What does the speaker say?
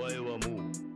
前はもう